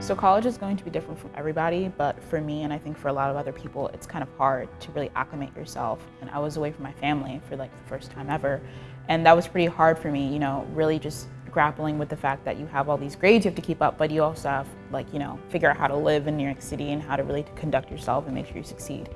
So college is going to be different from everybody, but for me and I think for a lot of other people, it's kind of hard to really acclimate yourself. And I was away from my family for like the first time ever. And that was pretty hard for me, you know, really just grappling with the fact that you have all these grades you have to keep up, but you also have like, you know, figure out how to live in New York City and how to really conduct yourself and make sure you succeed.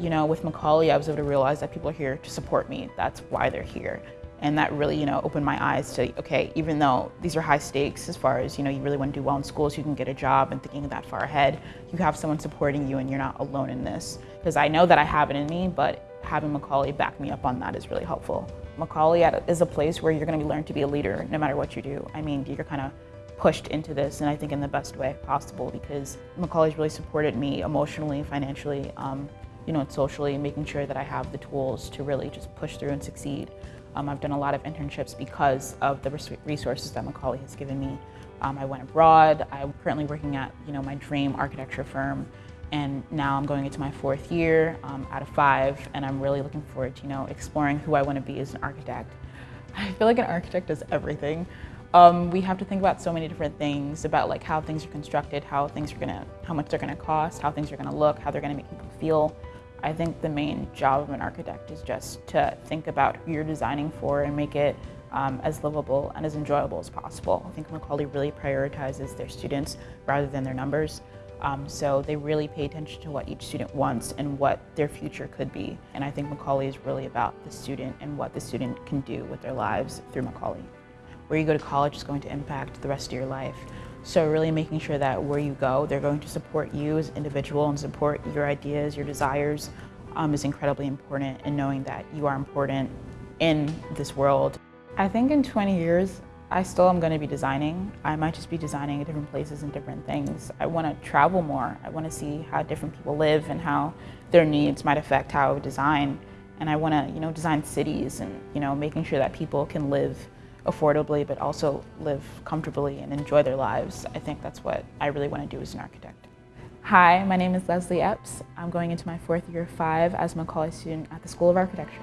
You know, with Macaulay, I was able to realize that people are here to support me. That's why they're here. And that really, you know, opened my eyes to, okay, even though these are high stakes as far as, you know, you really want to do well in school so you can get a job and thinking that far ahead, you have someone supporting you and you're not alone in this. Because I know that I have it in me, but having Macaulay back me up on that is really helpful. Macaulay is a place where you're going to learn to be a leader no matter what you do. I mean, you're kind of pushed into this and I think in the best way possible because Macaulay's really supported me emotionally, financially, um, you know, socially, making sure that I have the tools to really just push through and succeed. Um, I've done a lot of internships because of the resources that Macaulay has given me. Um, I went abroad. I'm currently working at you know my dream architecture firm, and now I'm going into my fourth year um, out of five, and I'm really looking forward to you know exploring who I want to be as an architect. I feel like an architect does everything. Um, we have to think about so many different things about like how things are constructed, how things are gonna, how much they're gonna cost, how things are gonna look, how they're gonna make people feel. I think the main job of an architect is just to think about who you're designing for and make it um, as livable and as enjoyable as possible. I think Macaulay really prioritizes their students rather than their numbers. Um, so they really pay attention to what each student wants and what their future could be. And I think Macaulay is really about the student and what the student can do with their lives through Macaulay. Where you go to college is going to impact the rest of your life. So really making sure that where you go, they're going to support you as an individual and support your ideas, your desires um, is incredibly important and knowing that you are important in this world. I think in 20 years, I still am going to be designing. I might just be designing at different places and different things. I want to travel more. I want to see how different people live and how their needs might affect how I design. And I want to, you know, design cities and, you know, making sure that people can live affordably but also live comfortably and enjoy their lives. I think that's what I really want to do as an architect. Hi, my name is Leslie Epps. I'm going into my fourth year five as a Macaulay student at the School of Architecture.